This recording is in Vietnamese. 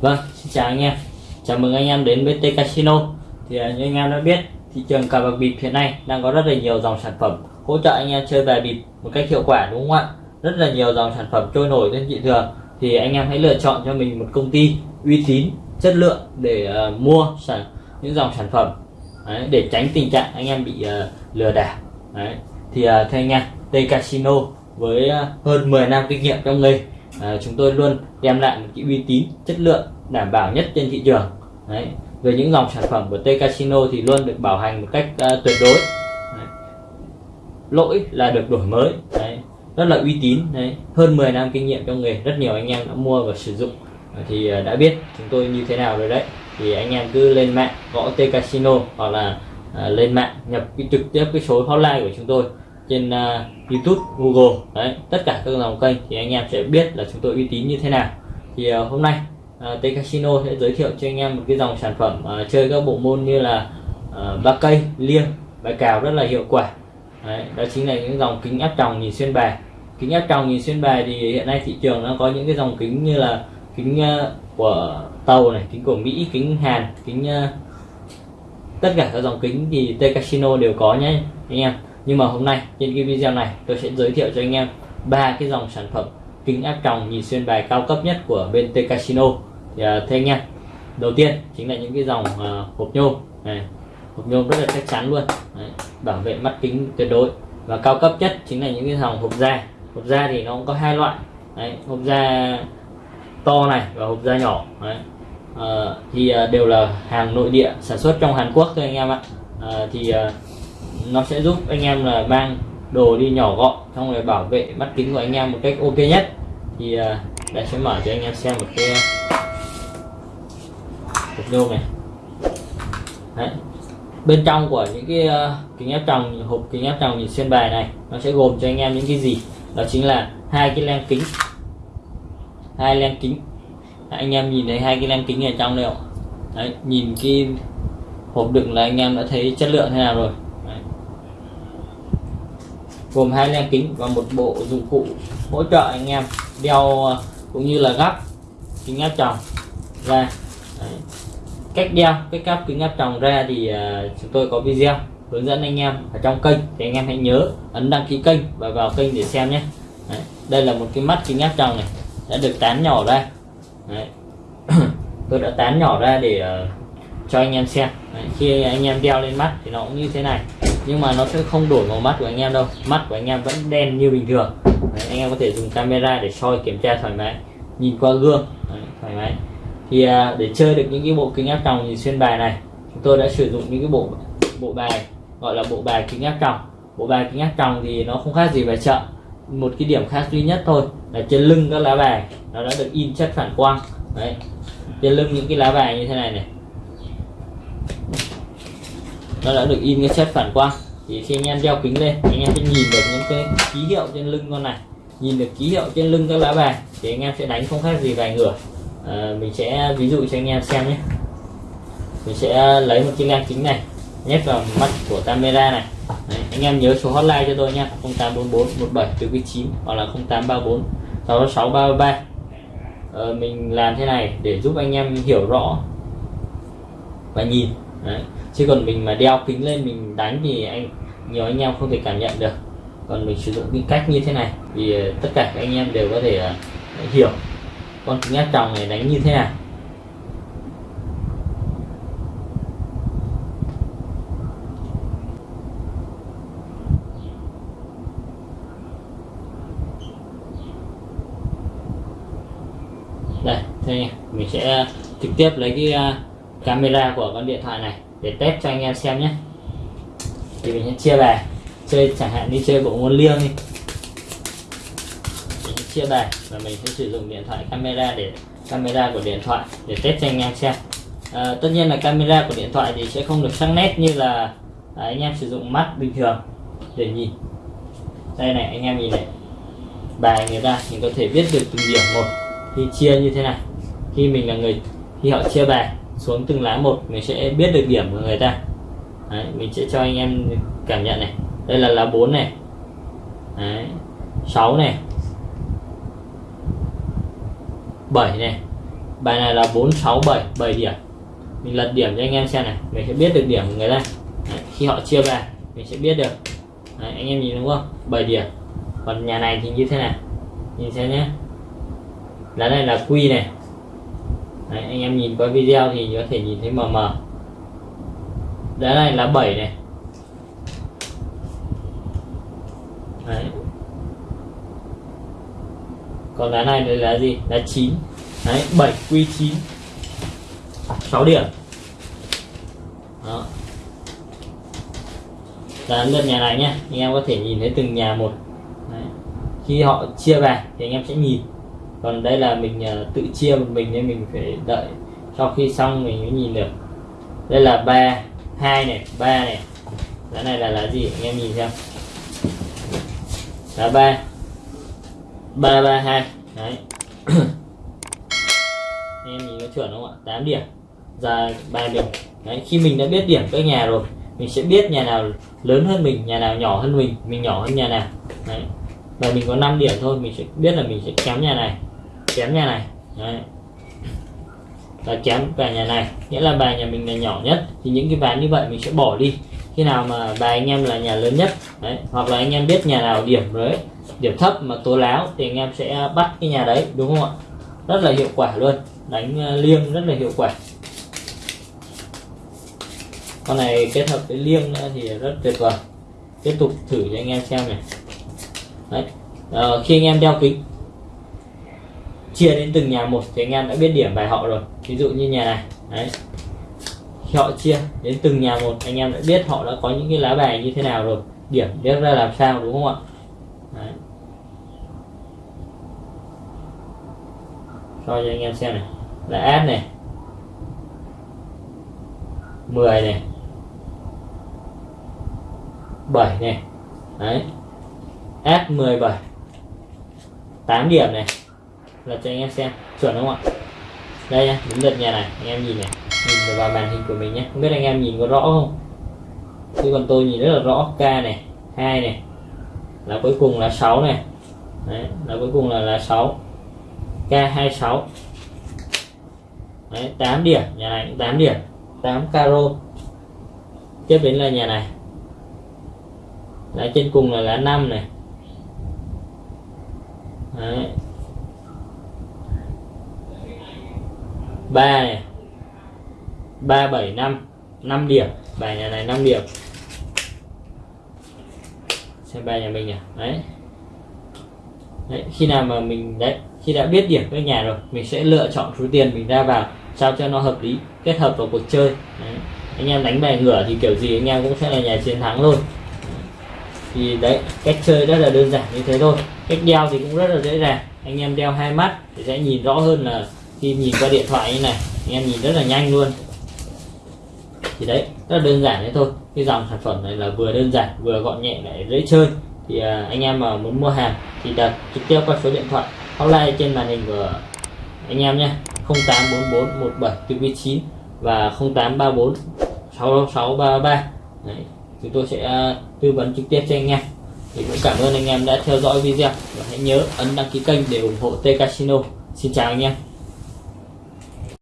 Vâng, xin chào anh em. Chào mừng anh em đến với T Casino. Thì à, như anh em đã biết thị trường cờ bạc bịp hiện nay đang có rất là nhiều dòng sản phẩm hỗ trợ anh em chơi bài bịp một cách hiệu quả đúng không ạ? Rất là nhiều dòng sản phẩm trôi nổi trên thị trường thì anh em hãy lựa chọn cho mình một công ty uy tín chất lượng để uh, mua sản những dòng sản phẩm Đấy, để tránh tình trạng anh em bị uh, lừa đảo Đấy. thì uh, theo anh em T Casino với uh, hơn 10 năm kinh nghiệm trong nghề uh, chúng tôi luôn đem lại một cái uy tín chất lượng đảm bảo nhất trên thị trường Đấy. về những dòng sản phẩm của T Casino thì luôn được bảo hành một cách uh, tuyệt đối Đấy. lỗi là được đổi mới Đấy rất là uy tín Đấy. hơn 10 năm kinh nghiệm trong nghề rất nhiều anh em đã mua và sử dụng. Ờ, thì ờ, đã biết chúng tôi như thế nào rồi đấy. Thì anh em cứ lên mạng gõ T Casino hoặc là uh, lên mạng nhập cái trực tiếp cái số hotline của chúng tôi trên uh, YouTube, Google đấy. Tất cả các dòng kênh thì anh em sẽ biết là chúng tôi uy tín như thế nào. Thì uh, hôm nay uh, T Casino sẽ giới thiệu cho anh em một cái dòng sản phẩm uh, chơi các bộ môn như là uh, ba cây, liêng, bài cào rất là hiệu quả. Đấy, đó chính là những dòng kính áp tròng nhìn xuyên bài kính áp tròng nhìn xuyên bài thì hiện nay thị trường nó có những cái dòng kính như là kính ờ, của tàu này kính của Mỹ kính Hàn kính ờ, tất cả các dòng kính thì T Casino đều có nhé anh em. Nhưng mà hôm nay trên cái video này tôi sẽ giới thiệu cho anh em ba cái dòng sản phẩm kính áp tròng nhìn xuyên bài cao cấp nhất của bên T Casino. Thì uh, thưa anh em đầu tiên chính là những cái dòng uh, hộp nhôm này. Hộp nhôm rất là chắc chắn luôn. Đấy, bảo vệ mắt kính tuyệt đối. Và cao cấp nhất chính là những cái dòng hộp da hộp da thì nó cũng có hai loại. Đấy, hộp da to này và hộp da nhỏ. Đấy. À, thì ờ, đều là hàng nội địa sản xuất trong Hàn Quốc thôi anh em ạ. À, thì nó sẽ giúp anh em là mang đồ đi nhỏ gọn xong rồi bảo vệ mắt kính của anh em một cách ok nhất. Thì uh, đây sẽ mở cho anh em xem một cái hộp nhôm này. Đấy. bên trong của những cái uh, kính áp tròng hộp kính áp tròng nhìn xuyên bài này nó sẽ gồm cho anh em những cái gì? Đó chính là hai cái len kính. Hai len kính. Anh em nhìn thấy hai cái len kính ở trong đây không? Đấy, nhìn cái hộp đựng là anh em đã thấy chất lượng thế nào rồi. Gồm hai len kính và một bộ dụng cụ hỗ trợ anh em đeo ờ, cũng như là gắp kính áp tròng ra. Đấy. cách đeo cách gắp kính áp tròng ra thì uh, chúng tôi có video hướng dẫn anh em ở trong kênh. Thì anh em hãy nhớ ấn đăng ký kênh và vào kênh để xem nhé. Đấy. đây là một cái mắt kính áp tròng này đã được tán nhỏ ra. Đấy. tôi đã tán nhỏ ra để uh, cho anh em xem. Đấy. khi anh em đeo lên mắt thì nó cũng như thế này. Nhưng mà nó sẽ không đổi màu mắt của anh em đâu. Mắt của anh em vẫn đen như bình thường. Đấy, anh em có thể dùng camera để soi kiểm tra thoải mái nhìn qua gương. Đấy, thoải mái. Thì uh, để chơi được những cái bộ kính áp tròng nhìn xuyên bài này chúng tôi đã sử dụng những cái bộ bộ bài gọi là bộ bài kính áp tròng bộ bài kính áp tròng thì nó không khác gì bài chợ. Một cái điểm khác duy nhất thôi là trên lưng các lá bài nó đã được in chất phản quang. Đấy. Trên lưng những cái lá bài như thế này này. Nó đã được in cái chất phản quang. Thì khi anh em đeo kính lên anh em sẽ nhìn được những cái ký hiệu trên lưng con này. Nhìn được ký hiệu trên lưng các lá bài thì anh em sẽ đánh không khác gì vài ngửa à, ờ, mình sẽ ví dụ cho anh em xem nhé. Mình sẽ lấy một cái len kính này nhét vào mắt của camera này. Đấy, anh em nhớ số hotline cho tôi nha 0844 17 9 hoặc là 0834 66 333 ờ, mình làm thế này để giúp anh em hiểu rõ và nhìn. Đấy chứ còn mình mà đeo kính lên mình đánh thì anh nhiều anh em không thể cảm nhận được. Còn mình sử dụng cái cách như thế này thì ờ, tất cả các anh em đều có thể uh, hiểu. Con kính áp tròng này đánh như thế nào. Đây thế mình sẽ ờ, trực tiếp lấy cái ờ, camera của con điện thoại này để test cho anh em xem nhé. Thì mình sẽ chia bài. Chơi chẳng hạn đi chơi bộ môn liêng đi. Mình sẽ chia bài và mình sẽ sử dụng điện thoại camera để camera của điện thoại để test cho anh em xem. À, tất nhiên là camera của điện thoại thì sẽ không được sắc nét như là à, anh em sử dụng mắt bình thường để nhìn. Đây này anh em nhìn này. Bài người ta mình có thể biết được từng điểm một khi chia như thế này. Khi mình là người khi họ chia bài xuống từng lá một mình sẽ biết được điểm của người ta. Đấy, mình sẽ cho anh em cảm nhận này. Đây là lá 4 này. Đấy, 6 này. 7 này. Bài này là 4 6 7 7 điểm. Mình lật điểm cho anh em xem này. Mình sẽ biết được điểm của người ta. Đấy, khi họ chia bài mình sẽ biết được. Đấy, anh em nhìn đúng không? 7 điểm. Còn nhà này thì như thế này. Nhìn xem nhé lá này là quy này. Đấy, anh em nhìn qua video thì có thể nhìn thấy mờ mờ. Lá này là 7 này. Đấy. còn lá này đây là gì? Là 9 Đấy, 7 quy 9 6 điểm. Đó. Đến lượt nhà này nhé anh em có thể nhìn thấy từng nhà một. Đấy. khi họ chia về thì anh em sẽ nhìn còn đây là mình uh, tự chia một mình nên mình phải đợi sau khi xong mình mới nhìn được. Đây là ba hai này ba này. Lá này là lá gì? Anh em nhìn xem. Lá ba. Ba ba hai. Đấy. Anh em nhìn có chuẩn không ạ? 8 điểm. Ra bài mình đấy khi mình đã biết điểm các nhà rồi mình sẽ biết nhà nào lớn hơn mình nhà nào nhỏ hơn mình mình nhỏ hơn nhà nào. Đấy. Và mình có 5 điểm thôi mình sẽ biết là mình sẽ kém nhà này chém nhà này. Đấy. Và chém bài nhà này. Nghĩa là bài nhà mình là nhỏ nhất. Thì những cái ván như vậy mình sẽ bỏ đi. Khi nào mà bài anh em là nhà lớn nhất đấy hoặc là anh em biết nhà nào điểm đấy điểm thấp mà tố láo thì anh em sẽ bắt cái nhà đấy đúng không ạ? Rất là hiệu quả luôn. Đánh ờ, liêng rất là hiệu quả. Con này kết hợp với liêng nữa thì rất tuyệt vời. Tiếp tục thử cho anh em xem này. Đấy. À, khi anh em đeo kính chia đến từng nhà một thì anh em đã biết điểm bài họ rồi. Ví dụ như nhà này, đấy. Khi họ chia đến từng nhà một, anh em đã biết họ đã có những cái lá bài như thế nào rồi. Điểm biết ra làm sao, đúng không ạ? Đấy. cho cho anh em xem này. Là áp này. 10 này. 7 này. Đấy. Áp 17 8 điểm này là cho anh em xem. Chuẩn không ạ? Đây nhá đúng lượt nhà này. Anh em nhìn này. Nhìn vào màn hình của mình nhé không biết anh em nhìn có rõ không? Chứ còn tôi nhìn rất là rõ. K này hai này. Là cuối cùng là 6 này. Đấy, là cuối cùng là là 6 K26 Đấy, 8 điểm. Nhà này cũng 8 điểm. 8 caro. Tiếp đến là nhà này. Lá trên cùng là lá 5 này. Đấy. 3 này. 3 7 5 5 điểm. Bài nhà này 5 điểm. Xem bài nhà mình nhỉ. Đấy. Đấy, khi nào mà mình, đấy, khi đã biết điểm các nhà rồi, mình sẽ lựa chọn số tiền mình ra vào, sao cho nó hợp lý, kết hợp vào cuộc chơi. Đấy. anh em đánh bài ngửa thì kiểu gì, anh em cũng sẽ là nhà chiến thắng luôn. Thì đấy, cách chơi rất là đơn giản như thế thôi. Cách đeo thì cũng rất là dễ dàng. Anh em đeo hai mắt thì sẽ nhìn rõ hơn là khi nhìn qua điện thoại như này anh em nhìn rất là nhanh luôn. Thì đấy rất là đơn giản thế thôi. Cái dòng sản phẩm này là vừa đơn giản vừa gọn nhẹ lại dễ chơi. Thì à, anh em mà muốn mua hàng thì đặt trực tiếp qua số điện thoại hotline trên màn hình của anh em nhé. 0844 và 0834 6633 Đấy, chúng tôi sẽ à, tư vấn trực tiếp cho anh em. Thì cũng cảm ơn anh em đã theo dõi video. Và hãy nhớ ấn đăng ký kênh để ủng hộ T Casino. Xin chào anh em.